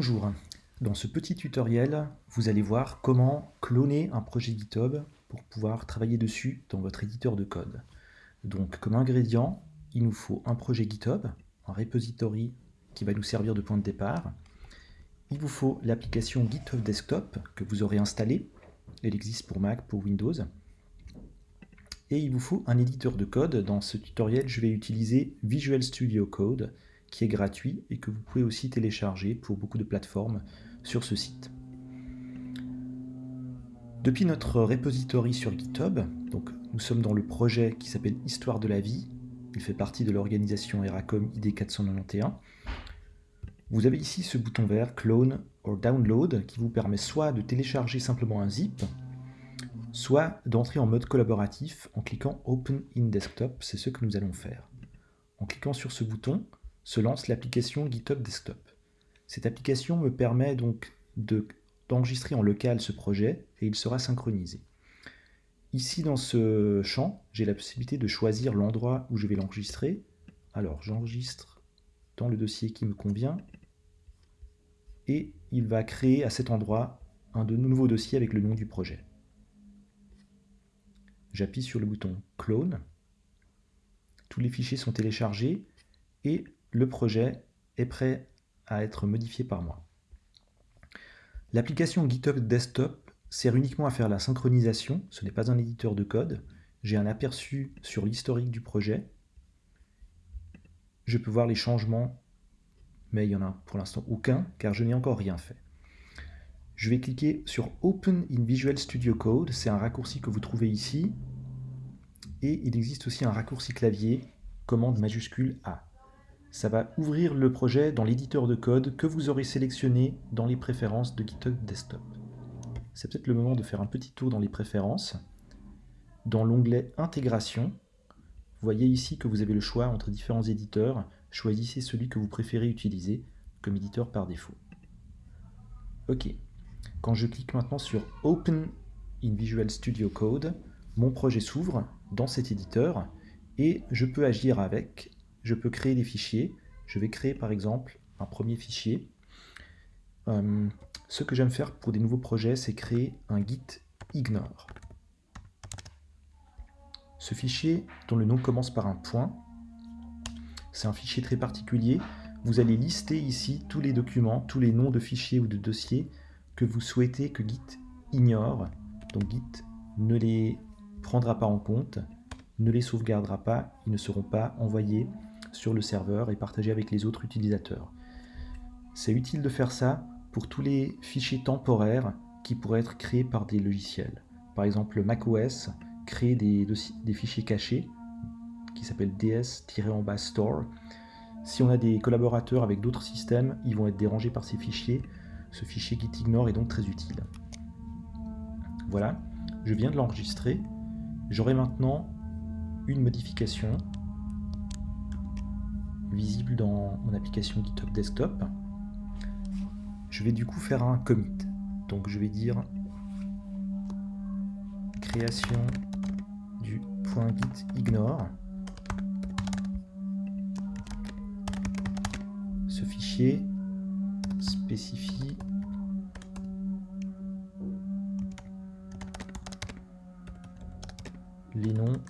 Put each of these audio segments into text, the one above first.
Bonjour, dans ce petit tutoriel, vous allez voir comment cloner un projet GitHub pour pouvoir travailler dessus dans votre éditeur de code. Donc comme ingrédient, il nous faut un projet GitHub, un repository qui va nous servir de point de départ. Il vous faut l'application GitHub Desktop que vous aurez installée. Elle existe pour Mac, pour Windows. Et il vous faut un éditeur de code. Dans ce tutoriel, je vais utiliser Visual Studio Code qui est gratuit et que vous pouvez aussi télécharger pour beaucoup de plateformes sur ce site. Depuis notre repository sur GitHub, donc nous sommes dans le projet qui s'appelle Histoire de la vie, il fait partie de l'organisation Eracom ID 491. Vous avez ici ce bouton vert Clone or Download qui vous permet soit de télécharger simplement un zip, soit d'entrer en mode collaboratif en cliquant Open in Desktop, c'est ce que nous allons faire. En cliquant sur ce bouton, se lance l'application GitHub Desktop. Cette application me permet donc d'enregistrer en local ce projet et il sera synchronisé. Ici dans ce champ, j'ai la possibilité de choisir l'endroit où je vais l'enregistrer. Alors j'enregistre dans le dossier qui me convient et il va créer à cet endroit un nouveau dossier avec le nom du projet. J'appuie sur le bouton Clone. Tous les fichiers sont téléchargés et le projet est prêt à être modifié par moi. L'application GitHub Desktop sert uniquement à faire la synchronisation, ce n'est pas un éditeur de code. J'ai un aperçu sur l'historique du projet. Je peux voir les changements, mais il n'y en a pour l'instant aucun, car je n'ai encore rien fait. Je vais cliquer sur Open in Visual Studio Code, c'est un raccourci que vous trouvez ici, et il existe aussi un raccourci clavier, commande majuscule A ça va ouvrir le projet dans l'éditeur de code que vous aurez sélectionné dans les préférences de GitHub Desktop. C'est peut-être le moment de faire un petit tour dans les préférences. Dans l'onglet Intégration, vous voyez ici que vous avez le choix entre différents éditeurs. Choisissez celui que vous préférez utiliser comme éditeur par défaut. Ok. Quand je clique maintenant sur Open in Visual Studio Code, mon projet s'ouvre dans cet éditeur et je peux agir avec je peux créer des fichiers. Je vais créer par exemple un premier fichier. Euh, ce que j'aime faire pour des nouveaux projets, c'est créer un git ignore. Ce fichier, dont le nom commence par un point, c'est un fichier très particulier. Vous allez lister ici tous les documents, tous les noms de fichiers ou de dossiers que vous souhaitez que Git ignore. Donc Git ne les prendra pas en compte, ne les sauvegardera pas, ils ne seront pas envoyés sur le serveur et partager avec les autres utilisateurs. C'est utile de faire ça pour tous les fichiers temporaires qui pourraient être créés par des logiciels. Par exemple, macOS crée des, des fichiers cachés qui s'appellent ds-en-bas store. Si on a des collaborateurs avec d'autres systèmes, ils vont être dérangés par ces fichiers. Ce fichier gitignore est donc très utile. Voilà, je viens de l'enregistrer. J'aurai maintenant une modification visible dans mon application GitHub Desktop. Je vais du coup faire un commit. Donc je vais dire création du point git ignore. Ce fichier spécifie les noms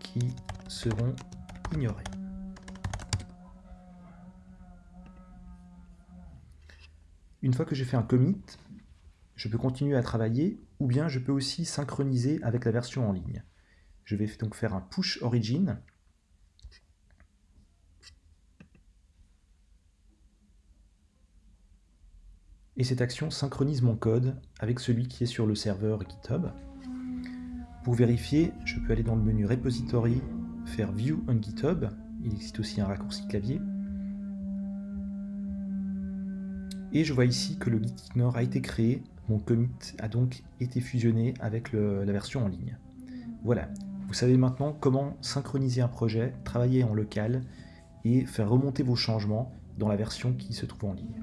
qui seront ignorés. Une fois que j'ai fait un commit, je peux continuer à travailler ou bien je peux aussi synchroniser avec la version en ligne. Je vais donc faire un push origin. Et cette action synchronise mon code avec celui qui est sur le serveur GitHub. Pour vérifier, je peux aller dans le menu Repository, faire View on GitHub. Il existe aussi un raccourci clavier. Et je vois ici que le gitignore a été créé, mon commit a donc été fusionné avec la version en ligne. Voilà, vous savez maintenant comment synchroniser un projet, travailler en local et faire remonter vos changements dans la version qui se trouve en ligne.